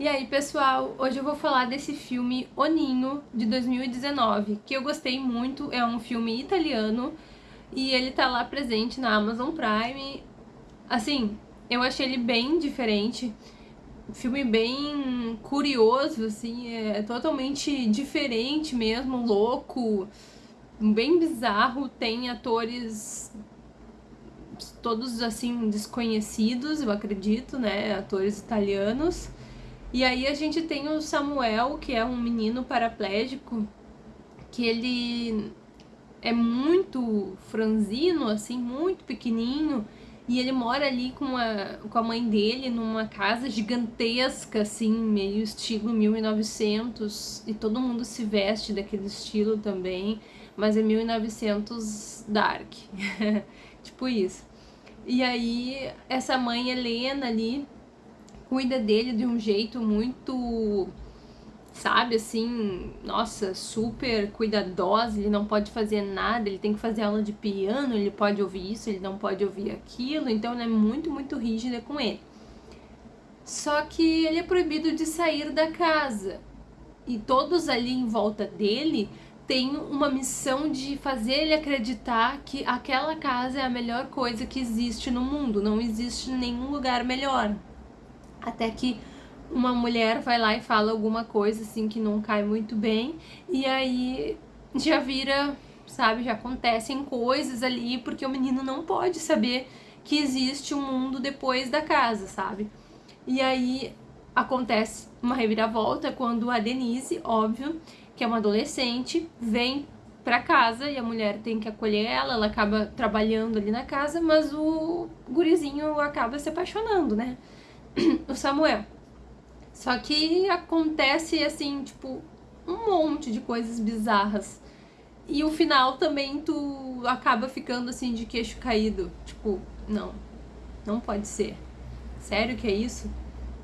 E aí, pessoal, hoje eu vou falar desse filme O Ninho, de 2019, que eu gostei muito, é um filme italiano, e ele tá lá presente na Amazon Prime. Assim, eu achei ele bem diferente, filme bem curioso, assim, é totalmente diferente mesmo, louco, bem bizarro, tem atores todos, assim, desconhecidos, eu acredito, né, atores italianos, e aí a gente tem o Samuel, que é um menino paraplégico, que ele é muito franzino, assim, muito pequenininho, e ele mora ali com a, com a mãe dele numa casa gigantesca, assim, meio estilo 1900, e todo mundo se veste daquele estilo também, mas é 1900 dark, tipo isso. E aí, essa mãe Helena ali, cuida dele de um jeito muito, sabe, assim, nossa, super cuidadosa, ele não pode fazer nada, ele tem que fazer aula de piano, ele pode ouvir isso, ele não pode ouvir aquilo, então ela é muito, muito rígida com ele. Só que ele é proibido de sair da casa, e todos ali em volta dele têm uma missão de fazer ele acreditar que aquela casa é a melhor coisa que existe no mundo, não existe nenhum lugar melhor até que uma mulher vai lá e fala alguma coisa assim que não cai muito bem, e aí já vira, sabe, já acontecem coisas ali, porque o menino não pode saber que existe um mundo depois da casa, sabe? E aí acontece uma reviravolta quando a Denise, óbvio, que é uma adolescente, vem pra casa e a mulher tem que acolher ela, ela acaba trabalhando ali na casa, mas o gurizinho acaba se apaixonando, né? O Samuel. Só que acontece, assim, tipo, um monte de coisas bizarras. E o final também tu acaba ficando, assim, de queixo caído. Tipo, não, não pode ser. Sério que é isso?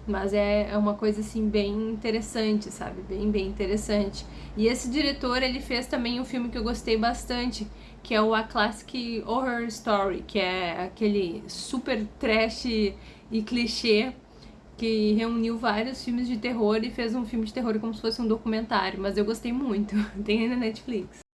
Mas é, é uma coisa, assim, bem interessante, sabe? Bem, bem interessante. E esse diretor, ele fez também um filme que eu gostei bastante, que é o A Classic Horror Story, que é aquele super trash e clichê que reuniu vários filmes de terror e fez um filme de terror como se fosse um documentário, mas eu gostei muito, tem na Netflix.